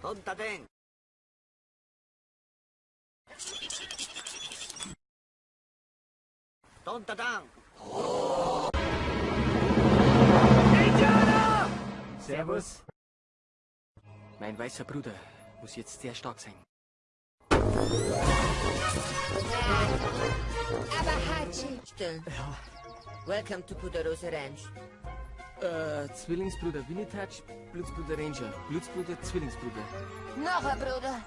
Punta den. Punta down. Servus. Mein weißer Bruder muss jetzt sehr stark sein. Aber Hachi. Still. Welcome to Puderosa Ranch. Äh, Zwillingsbruder Winnitouch, Blutsbruder Ranger, Blutsbruder Zwillingsbruder. Noch ein Bruder.